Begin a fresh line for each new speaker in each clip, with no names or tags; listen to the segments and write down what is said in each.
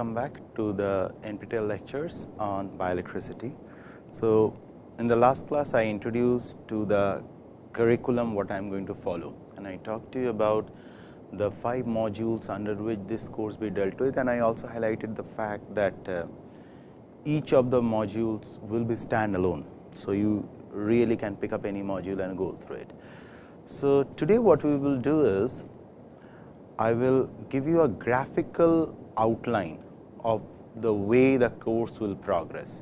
welcome back to the NPTEL lectures on bioelectricity. So, in the last class I introduced to the curriculum what I am going to follow and I talked to you about the 5 modules under which this course be dealt with and I also highlighted the fact that uh, each of the modules will be standalone. So, you really can pick up any module and go through it. So, today what we will do is I will give you a graphical outline of the way the course will progress.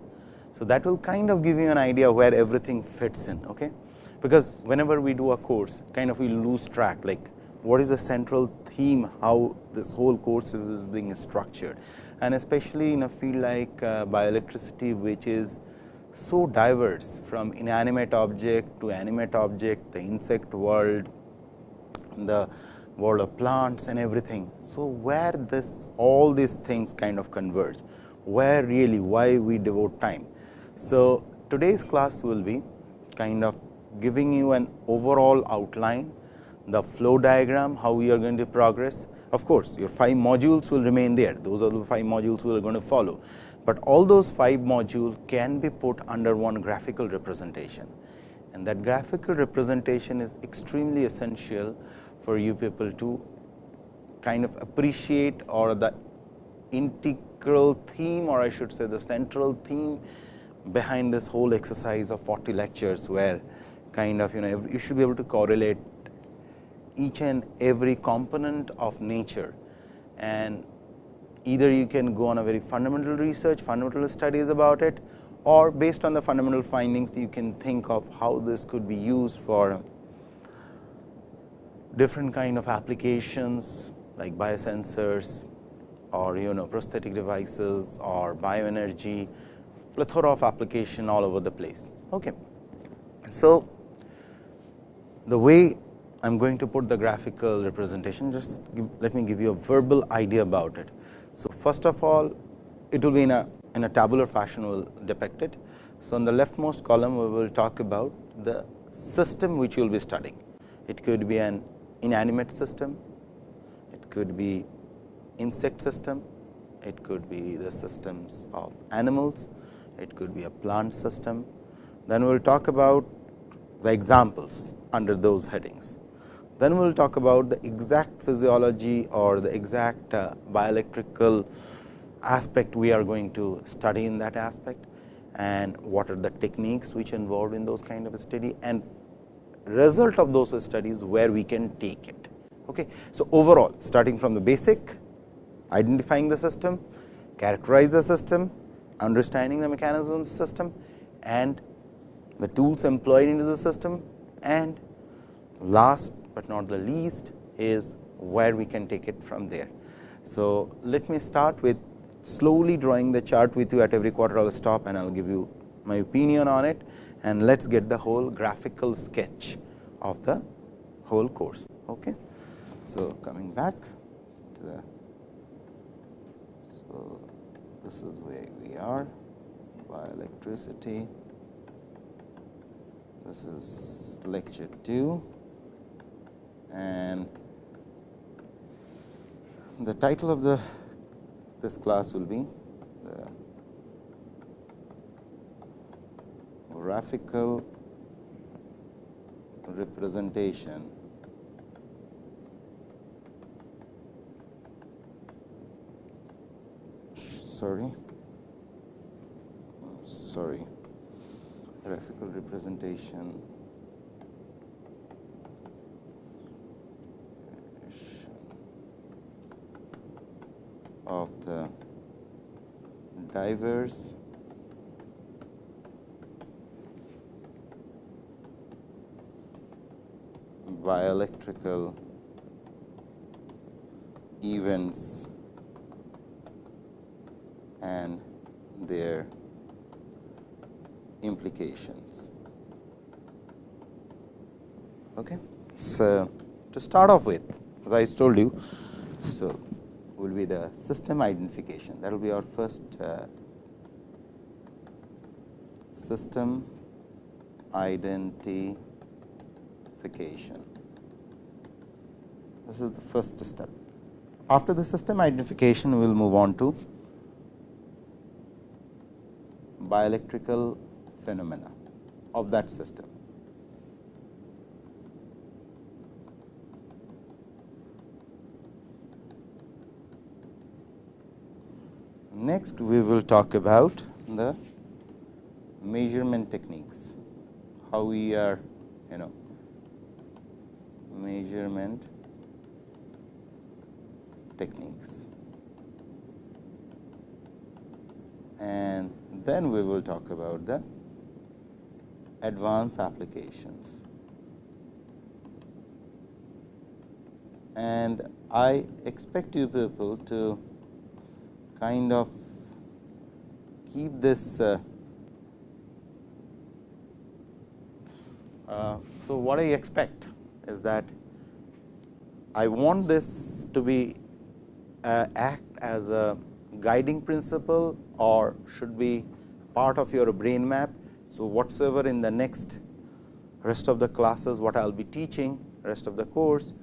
So, that will kind of give you an idea where everything fits in. Okay? Because whenever we do a course kind of we lose track like what is the central theme how this whole course is being structured and especially in a field like uh, bioelectricity which is so diverse from inanimate object to animate object, the insect world, the world of plants and everything. So, where this all these things kind of converge, where really why we devote time. So, today's class will be kind of giving you an overall outline, the flow diagram, how we are going to progress. Of course, your 5 modules will remain there, those are the 5 modules we are going to follow, but all those 5 modules can be put under one graphical representation and that graphical representation is extremely essential for you people to kind of appreciate or the integral theme or I should say the central theme behind this whole exercise of 40 lectures, where kind of you know you should be able to correlate each and every component of nature. And either you can go on a very fundamental research, fundamental studies about it or based on the fundamental findings you can think of how this could be used for different kind of applications like biosensors or you know prosthetic devices or bioenergy plethora of application all over the place. Okay. So, the way I am going to put the graphical representation just give, let me give you a verbal idea about it. So, first of all it will be in a in a tabular fashion we will depict it. So, on the leftmost column we will talk about the system which you will be studying. It could be an inanimate system, it could be insect system, it could be the systems of animals, it could be a plant system. Then we will talk about the examples under those headings. Then we will talk about the exact physiology or the exact uh, bioelectrical aspect we are going to study in that aspect and what are the techniques which involved in those kind of study and result of those studies where we can take it. Okay. So, overall starting from the basic identifying the system, characterize the system, understanding the mechanism of the system and the tools employed into the system and last but not the least is where we can take it from there. So, let me start with slowly drawing the chart with you at every quarter I will stop and I will give you my opinion on it and let us get the whole graphical sketch of the whole course. Okay. So, coming back to the so this is where we are by electricity. this is lecture 2 and the title of the this class will be the graphical representation. Sorry. Sorry. Graphical representation. Of the diverse bioelectrical events and their implications. Okay. So, to start off with as I told you, so will be the system identification that will be our first uh, system identification. This is the first step. After the system identification, we will move on to bioelectrical phenomena of that system. Next, we will talk about the measurement techniques, how we are you know measurement techniques. And then we will talk about the advanced applications. And I expect you people to kind of keep this. Uh, uh, so, what I expect is that I want this to be Uh, act as a guiding principle or should be part of your brain map. So, whatsoever in the next rest of the classes what I will be teaching rest of the course,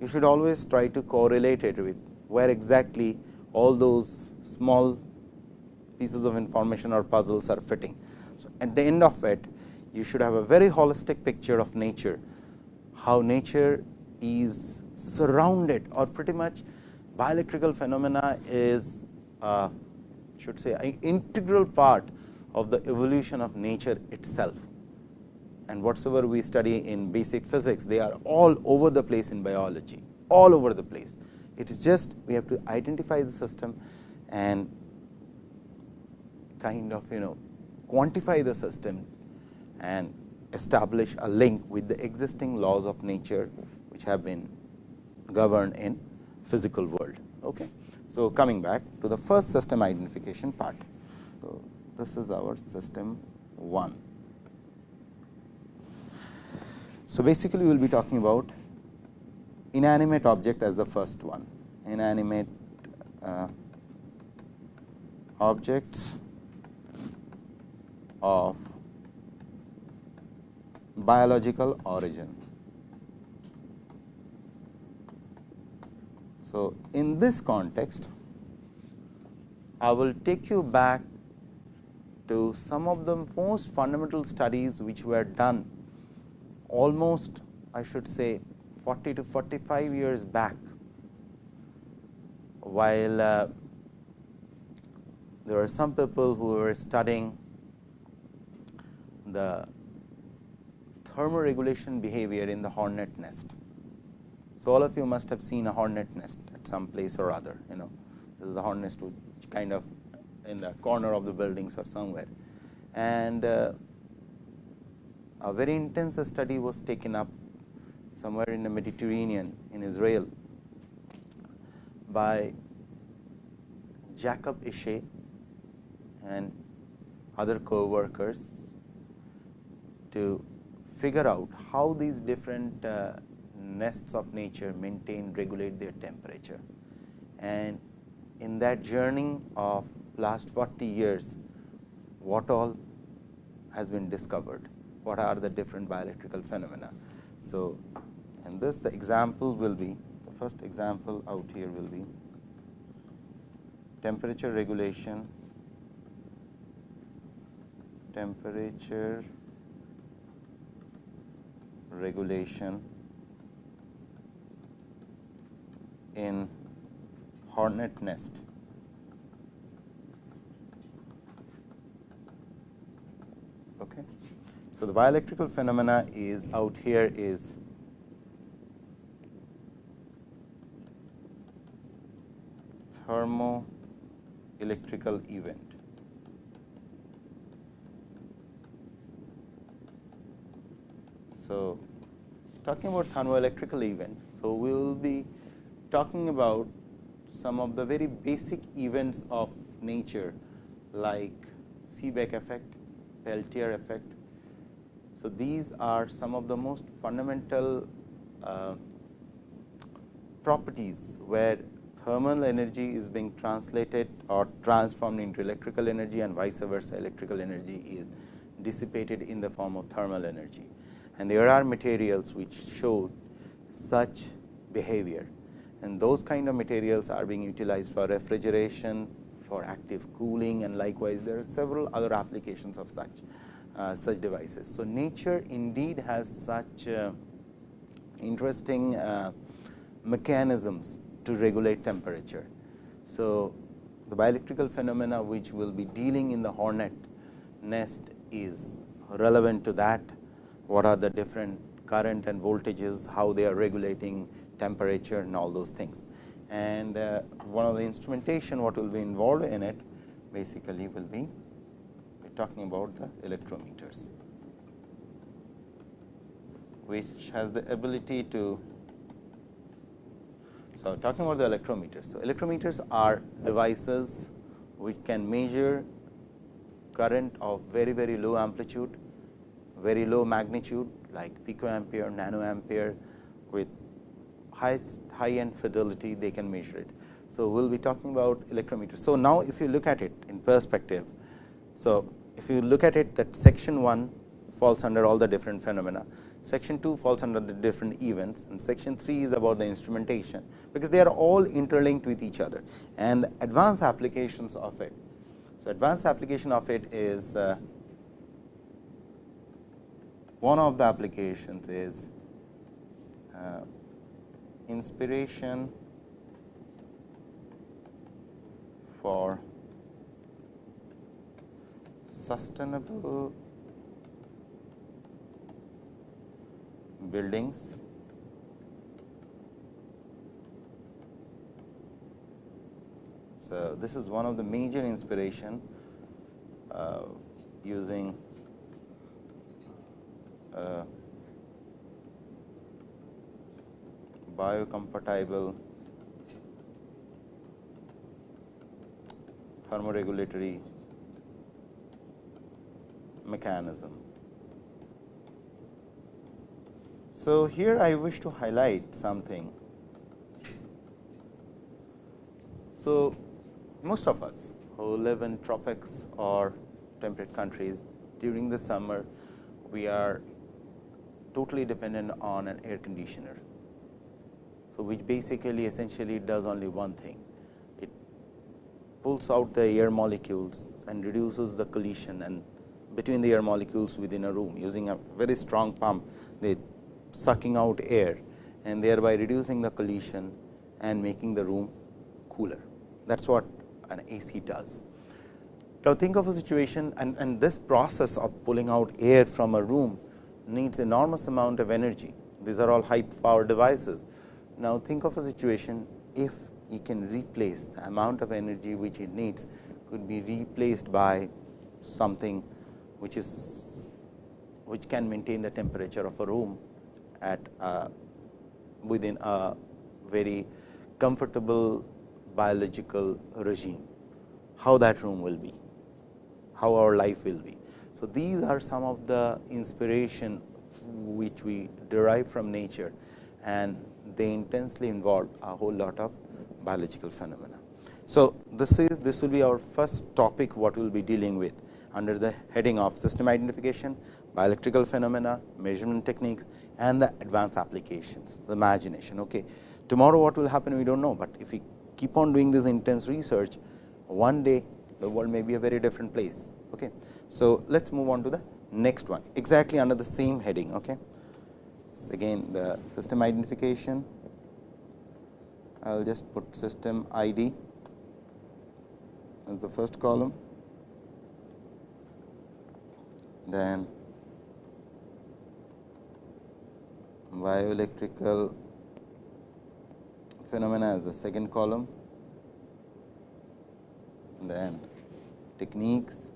you should always try to correlate it with where exactly all those small pieces of information or puzzles are fitting. So, at the end of it you should have a very holistic picture of nature, how nature is surrounded or pretty much bioelectrical phenomena is uh, should say an integral part of the evolution of nature itself. And whatsoever we study in basic physics, they are all over the place in biology, all over the place. It is just we have to identify the system and kind of you know quantify the system and establish a link with the existing laws of nature, which have been governed in physical world. Okay. So, coming back to the first system identification part. So, this is our system 1. So, basically we will be talking about inanimate object as the first one, inanimate uh, objects of biological origin. So, in this context, I will take you back to some of the most fundamental studies which were done almost I should say 40 to 45 years back, while uh, there were some people who were studying the thermoregulation behavior in the hornet nest. So, all of you must have seen a hornet nest at some place or other, you know, this is a hornet nest which kind of in the corner of the buildings or somewhere. And uh, a very intense study was taken up somewhere in the Mediterranean in Israel by Jacob Ishay and other co-workers to figure out how these different uh, nests of nature maintain regulate their temperature. And in that journey of last 40 years, what all has been discovered, what are the different bioelectrical phenomena. So, in this the example will be the first example out here will be temperature regulation, temperature regulation in hornet nest. Okay. So, the bioelectrical phenomena is out here is thermoelectrical event. So, talking about thermoelectrical event. So, we will be talking about some of the very basic events of nature like Seebeck effect, Peltier effect. So, these are some of the most fundamental uh, properties where thermal energy is being translated or transformed into electrical energy and vice versa electrical energy is dissipated in the form of thermal energy. And there are materials which show such behavior and those kind of materials are being utilized for refrigeration, for active cooling and likewise there are several other applications of such uh, such devices. So, nature indeed has such uh, interesting uh, mechanisms to regulate temperature. So, the bioelectrical phenomena which will be dealing in the hornet nest is relevant to that, what are the different current and voltages, how they are regulating temperature and all those things. And uh, one of the instrumentation what will be involved in it basically will be we are talking about the electrometers, which has the ability to so, talking about the electrometers. So, electrometers are devices which can measure current of very very low amplitude, very low magnitude like picoampere, nanoampere high, high end fidelity they can measure it. So, we will be talking about electrometers. So, now if you look at it in perspective. So, if you look at it that section 1 falls under all the different phenomena, section 2 falls under the different events and section 3 is about the instrumentation, because they are all interlinked with each other and advanced applications of it. So, advanced application of it is uh, one of the applications is uh, inspiration for sustainable buildings. So this is one of the major inspiration uh, using uh, biocompatible thermoregulatory mechanism. So, here I wish to highlight something. So, most of us who live in tropics or temperate countries during the summer, we are totally dependent on an air conditioner. So, which basically essentially does only one thing, it pulls out the air molecules and reduces the collision and between the air molecules within a room using a very strong pump, they sucking out air and thereby reducing the collision and making the room cooler. That is what an AC does. Now, think of a situation and, and this process of pulling out air from a room needs enormous amount of energy. These are all high power devices. Now, think of a situation if you can replace the amount of energy which it needs could be replaced by something which is which can maintain the temperature of a room at uh, within a very comfortable biological regime, how that room will be, how our life will be. So, these are some of the inspiration which we derive from nature. And they intensely involve a whole lot of biological phenomena. So, this is this will be our first topic what we will be dealing with under the heading of system identification, bioelectrical phenomena, measurement techniques and the advanced applications, the imagination. Okay. Tomorrow what will happen we do not know, but if we keep on doing this intense research, one day the world may be a very different place. Okay. So, let us move on to the next one exactly under the same heading. Okay. Again the system identification, I will just put system ID as the first column, then bioelectrical phenomena as the second column, then techniques.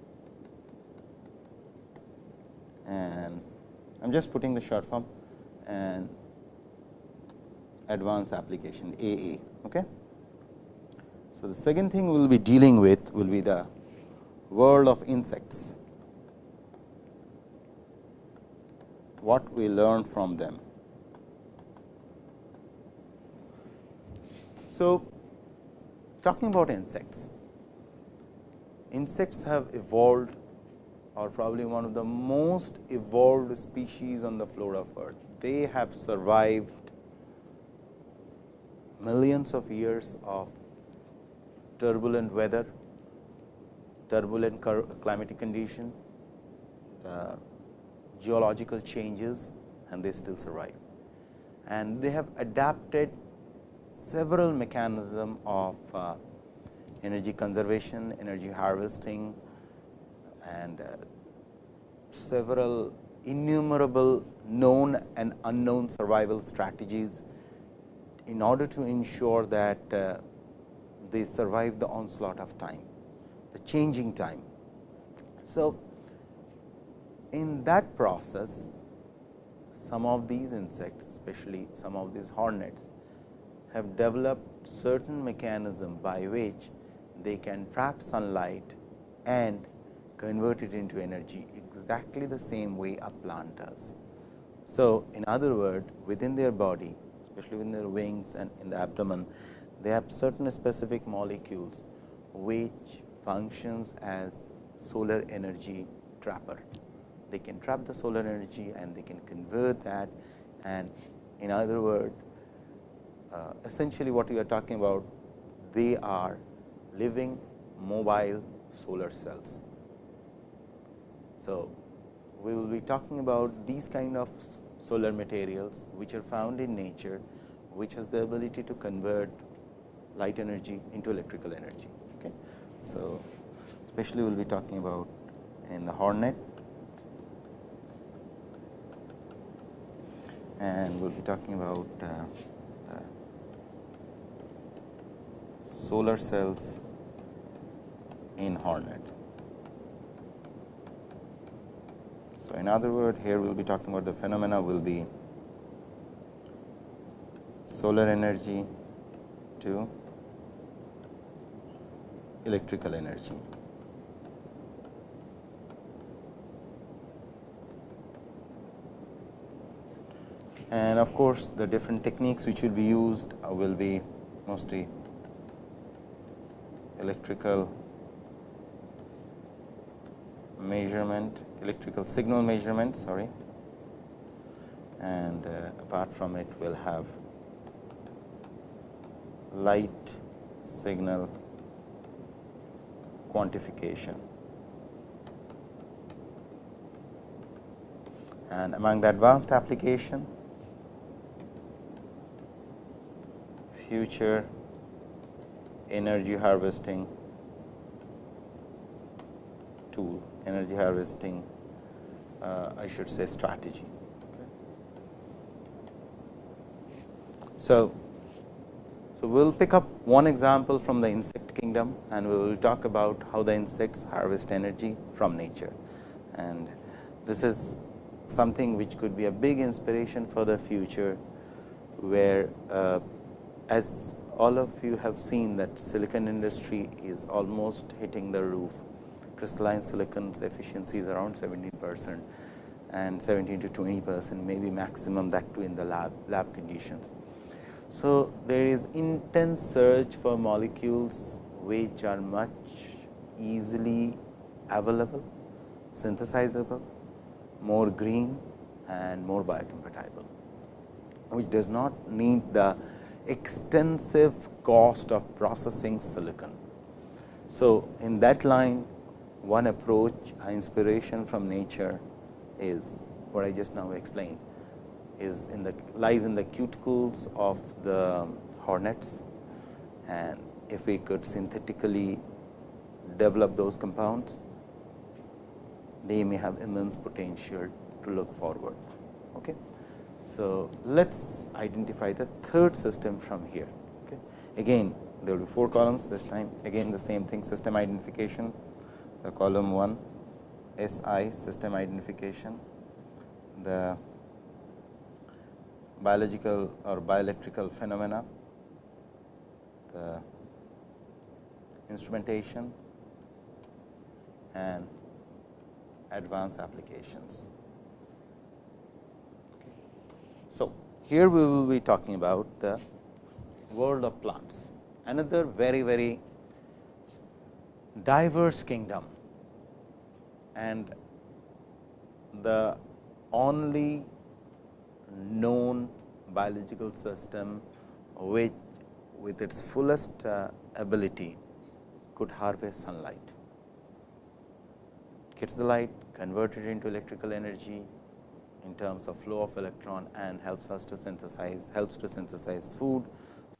And I am just putting the short form and advanced application AA. Okay. So, the second thing we will be dealing with will be the world of insects, what we learn from them. So, talking about insects, insects have evolved are probably one of the most evolved species on the floor of earth. They have survived millions of years of turbulent weather, turbulent climatic condition, uh, geological changes and they still survive. And they have adapted several mechanism of uh, energy conservation, energy harvesting and uh, several innumerable known and unknown survival strategies in order to ensure that uh, they survive the onslaught of time, the changing time. So, in that process, some of these insects, especially some of these hornets, have developed certain mechanism by which they can trap sunlight and convert it into energy exactly the same way a plant does. So, in other words within their body especially in their wings and in the abdomen, they have certain specific molecules which functions as solar energy trapper. They can trap the solar energy and they can convert that and in other words uh, essentially what we are talking about they are living mobile solar cells. So, we will be talking about these kind of solar materials which are found in nature, which has the ability to convert light energy into electrical energy. Okay. So, especially we will be talking about in the hornet and we will be talking about uh, solar cells in hornet. In other word here we will be talking about the phenomena will be solar energy to electrical energy. And of course, the different techniques which will be used will be mostly electrical measurement, electrical signal measurement sorry and uh, apart from it we will have light signal quantification. And among the advanced application, future energy harvesting tool, energy harvesting uh, I should say strategy. Okay. So, so, we will pick up one example from the insect kingdom and we will talk about how the insects harvest energy from nature. And this is something which could be a big inspiration for the future, where uh, as all of you have seen that silicon industry is almost hitting the roof. Crystalline silicon's efficiency is around 17 percent and 17 to 20 percent maybe maximum that too in the lab lab conditions. So, there is intense search for molecules which are much easily available, synthesizable, more green and more biocompatible, which does not need the extensive cost of processing silicon. So, in that line one approach inspiration from nature is what I just now explained is in the lies in the cuticles of the hornets and if we could synthetically develop those compounds, they may have immense potential to look forward. Okay. So, let us identify the third system from here. Okay. Again there will be 4 columns this time again the same thing system identification the column 1 SI system identification the biological or bioelectrical phenomena, the instrumentation and advanced applications. Okay. So, here we will be talking about the world of plants, another very very diverse kingdom and the only known biological system which with its fullest uh, ability could harvest sunlight. gets the light converted into electrical energy in terms of flow of electron and helps us to synthesize helps to synthesize food.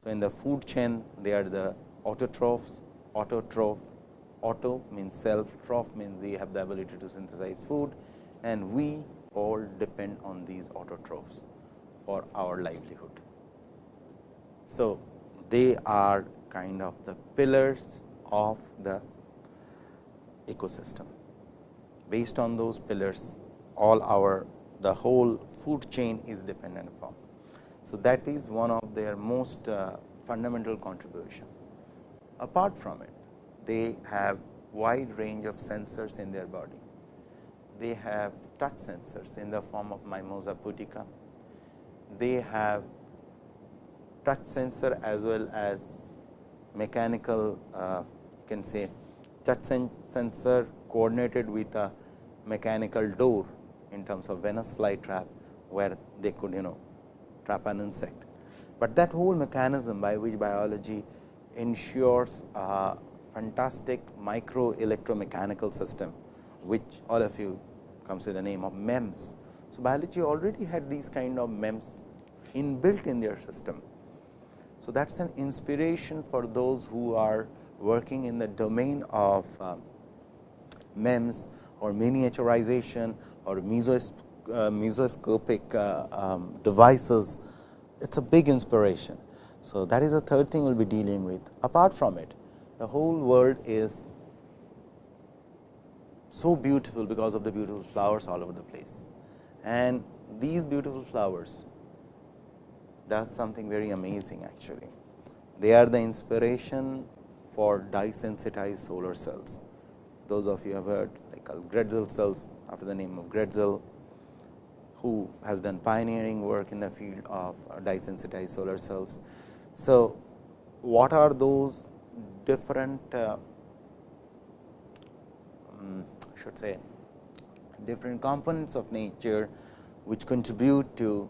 So, in the food chain they are the autotrophs, autotroph, auto means self, troph means they have the ability to synthesize food and we all depend on these autotrophs for our livelihood. So, they are kind of the pillars of the ecosystem. Based on those pillars, all our the whole food chain is dependent upon. So, that is one of their most uh, fundamental contribution. Apart from it, they have wide range of sensors in their body. They have touch sensors in the form of Mimosa pudica. They have touch sensor as well as mechanical uh, you can say touch sensor coordinated with a mechanical door in terms of Venus flytrap, where they could you know trap an insect. But that whole mechanism by which biology ensures a fantastic micro electromechanical system, which all of you comes with the name of MEMS. So, biology already had these kind of MEMS inbuilt in their system. So, that is an inspiration for those who are working in the domain of uh, MEMS or miniaturization or uh, mesoscopic uh, um, devices, it is a big inspiration. So, that is the third thing we will be dealing with. Apart from it, the whole world is so beautiful because of the beautiful flowers all over the place. And these beautiful flowers does something very amazing actually. They are the inspiration for dye sensitized solar cells. Those of you have heard like uh, Grätzel cells after the name of Grätzel, who has done pioneering work in the field of uh, dye sensitized solar cells. So, what are those different uh, um, should say different components of nature which contribute to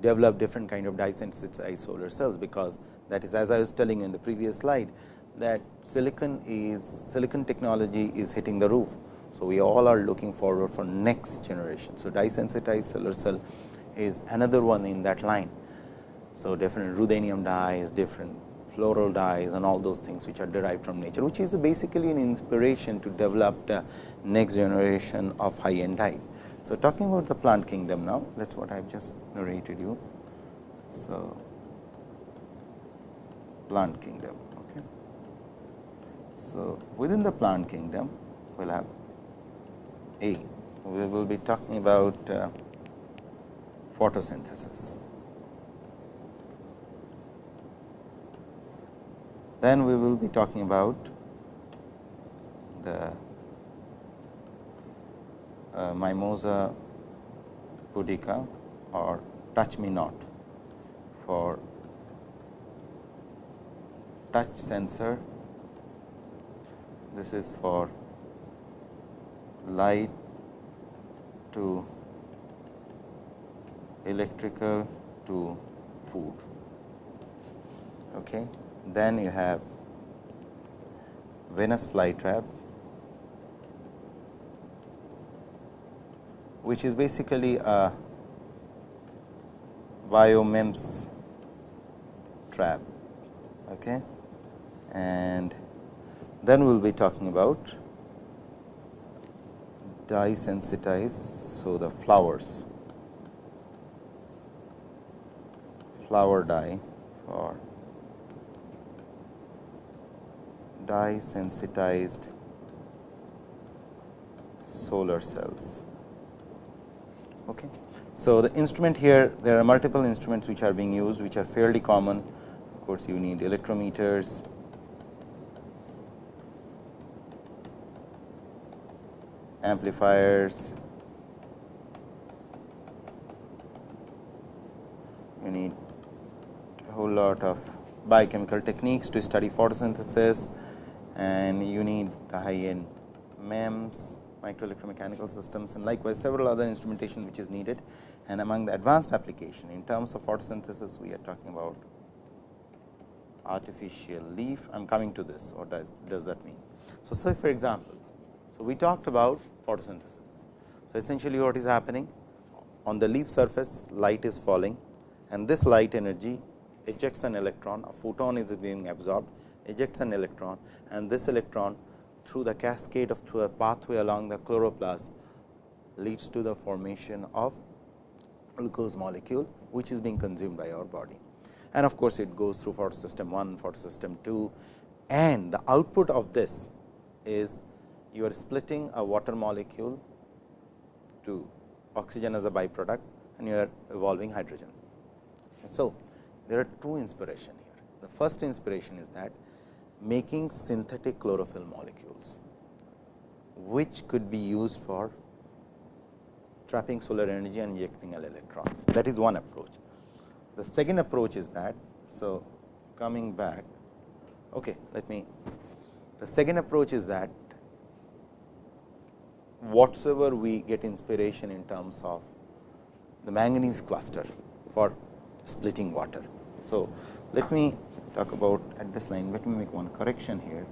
develop different kind of dye sensitized solar cells, because that is as I was telling in the previous slide that silicon is silicon technology is hitting the roof. So, we all are looking forward for next generation. So, dye sensitized solar cell is another one in that line. So, different ruthenium dyes, different floral dyes and all those things which are derived from nature, which is basically an inspiration to develop the next generation of high end dyes. So, talking about the plant kingdom now, that is what I have just narrated you. So, plant kingdom. Okay. So, within the plant kingdom, we will have A. We will be talking about uh, photosynthesis. Then we will be talking about the uh, Mimosa pudica or touch me not for touch sensor. This is for light to electrical to food. Okay. Then you have Venus flytrap which is basically a biomems trap. Okay. And then we will be talking about dye sensitized. So, the flowers flower dye or dye sensitized solar cells. Okay. So, the instrument here there are multiple instruments which are being used which are fairly common of course, you need electrometers, amplifiers, you need a whole lot of biochemical techniques to study photosynthesis and you need the high end MEMS micro electromechanical systems and likewise several other instrumentation which is needed. And among the advanced application in terms of photosynthesis, we are talking about artificial leaf. I am coming to this, what does, does that mean? So, say for example, So, we talked about photosynthesis. So, essentially what is happening on the leaf surface light is falling and this light energy ejects an electron, a photon is being absorbed, ejects an electron and this electron through the cascade of through a pathway along the chloroplast leads to the formation of glucose molecule, which is being consumed by our body. And of course, it goes through photosystem 1, photosystem 2 and the output of this is you are splitting a water molecule to oxygen as a byproduct and you are evolving hydrogen. So, there are two inspiration here. The first inspiration is that making synthetic chlorophyll molecules, which could be used for trapping solar energy and injecting an electron. That is one approach. The second approach is that, so coming back, okay, let me, the second approach is that whatsoever we get inspiration in terms of the manganese cluster for splitting water. So, let me talk about at this line, let me make one correction here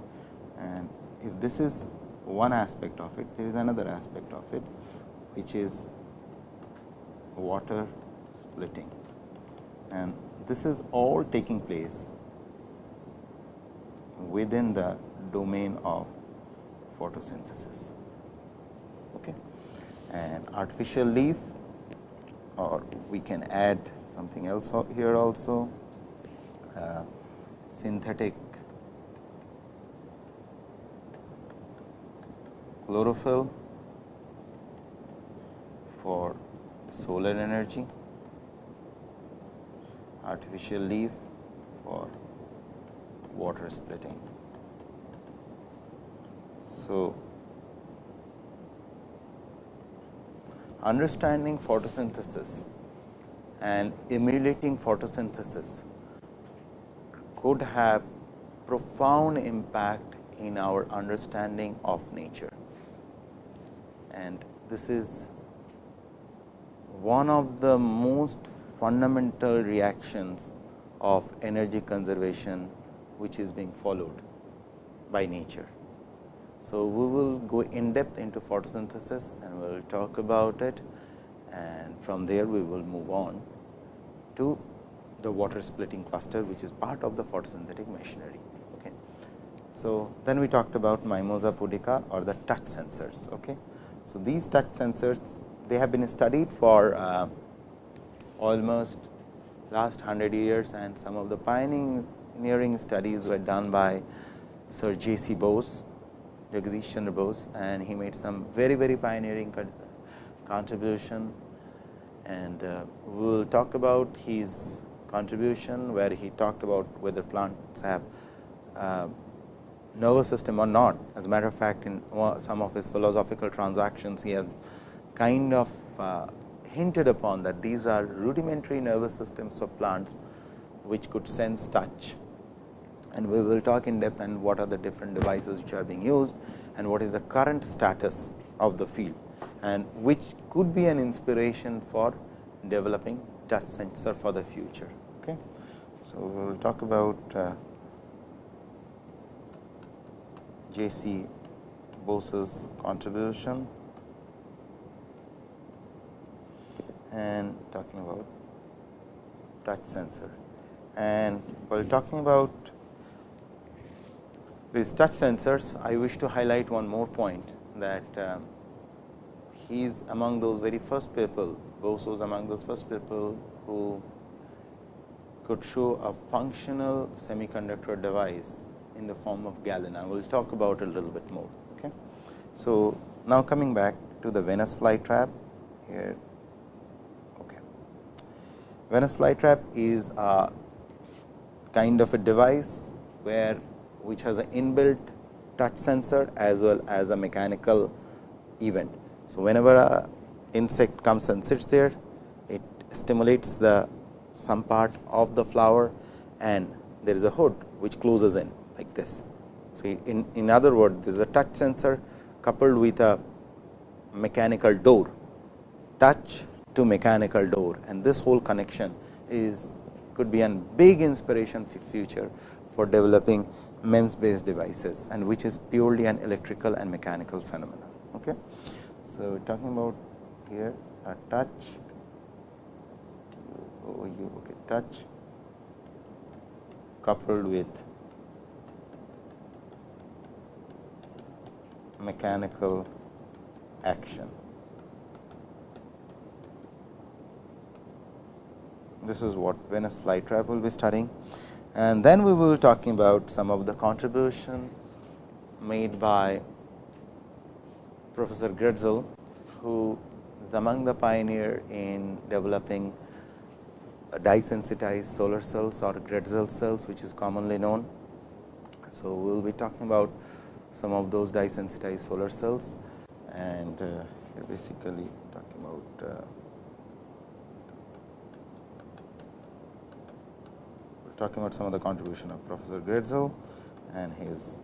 and if this is one aspect of it, there is another aspect of it which is water splitting and this is all taking place within the domain of photosynthesis. Okay. And artificial leaf or we can add something else here also Uh, synthetic chlorophyll for solar energy, artificial leaf for water splitting. So, understanding photosynthesis and emulating photosynthesis could have profound impact in our understanding of nature. And this is one of the most fundamental reactions of energy conservation, which is being followed by nature. So, we will go in depth into photosynthesis and we will talk about it and from there we will move on to the water splitting cluster, which is part of the photosynthetic machinery. Okay. So, then we talked about Mimosa pudica or the touch sensors. Okay. So, these touch sensors they have been studied for uh, almost last 100 years and some of the pioneering studies were done by Sir J. C. Bose, Jagadish Chandra Bose and he made some very very pioneering con contribution and uh, we will talk about his contribution where he talked about whether plants have uh, nervous system or not. As a matter of fact, in some of his philosophical transactions, he has kind of uh, hinted upon that these are rudimentary nervous systems of plants, which could sense touch. And we will talk in depth and what are the different devices which are being used and what is the current status of the field and which could be an inspiration for developing touch sensor for the future. So, we will talk about uh, J. C. Bose's contribution and talking about touch sensor. And while talking about these touch sensors, I wish to highlight one more point that um, he is among those very first people, Bose was among those first people who could show a functional semiconductor device in the form of galena. We will talk about it a little bit more. Okay. So, now coming back to the Venus flytrap here Okay. Venus flytrap is a kind of a device where which has an inbuilt touch sensor as well as a mechanical event. So, whenever a insect comes and sits there, it stimulates the some part of the flower and there is a hood which closes in like this. So, in, in other words, there is a touch sensor coupled with a mechanical door. Touch to mechanical door and this whole connection is could be a big inspiration for future for developing MEMS based devices and which is purely an electrical and mechanical phenomenon. Okay. So, talking about here a touch Oh, okay, touch coupled with mechanical action. This is what Venus flytrap will be studying and then we will be talking about some of the contribution made by Professor Grätzel, who is among the pioneer in developing dye sensitized solar cells or Grätzel cells, which is commonly known. So, we will be talking about some of those dye sensitized solar cells and uh, basically talking about uh, talking about some of the contribution of Professor Grätzel and his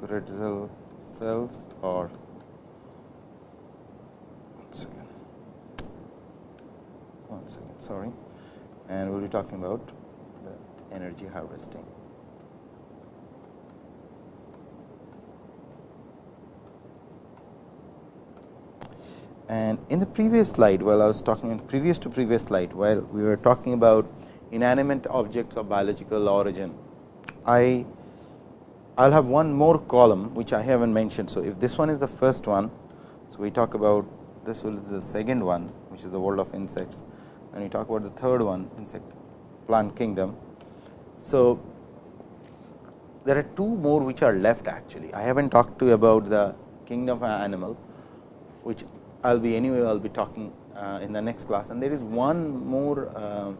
Grätzel cells or one second, one second sorry and we will be talking about the energy harvesting. And in the previous slide, while I was talking in previous to previous slide, while we were talking about inanimate objects of biological origin, I will have one more column which I haven't mentioned. So, if this one is the first one, so we talk about this will is the second one, which is the world of insects, and you talk about the third one, insect plant kingdom. So, there are two more which are left actually. I haven't talked to you about the kingdom of animal, which I will be anyway I will be talking uh, in the next class and there is one more uh,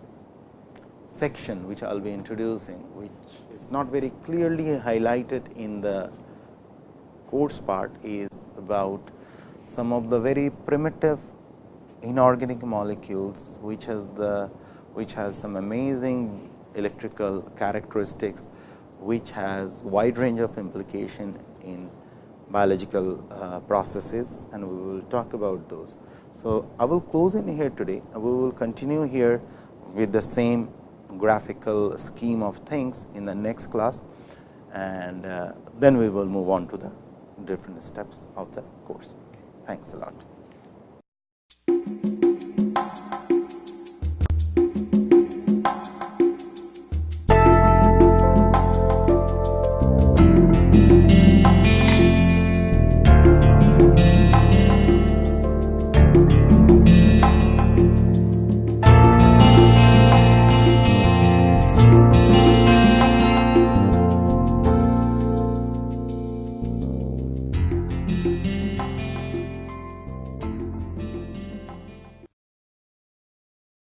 section which I will be introducing which is not very clearly highlighted in the course part is about some of the very primitive inorganic molecules which has the which has some amazing electrical characteristics which has wide range of implication in biological uh, processes and we will talk about those. So, I will close in here today. We will continue here with the same graphical scheme of things in the next class and uh, then we will move on to the different steps of the course. Thanks a lot.